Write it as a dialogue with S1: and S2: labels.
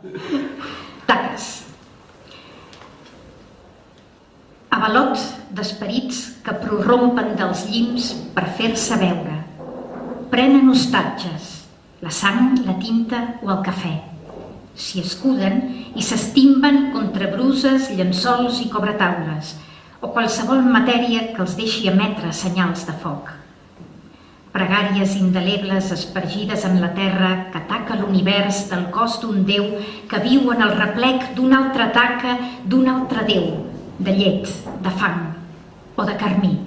S1: Taques. Avalots d'esperits que prorrompen dels llims per fer-se veure. Prenen hostatges, la sang, la tinta o el cafè. S'hi escuden i s'estimben contra bruses, llençols i cobretaules, o qualsevol matèria que els deixi emetre senyals de foc. Pregàries indelebles espargides en la terra que ataca l'univers del cos d'un déu que viu en el replec d'una altra taca d'un altre déu, de llet, de fang o de carmí.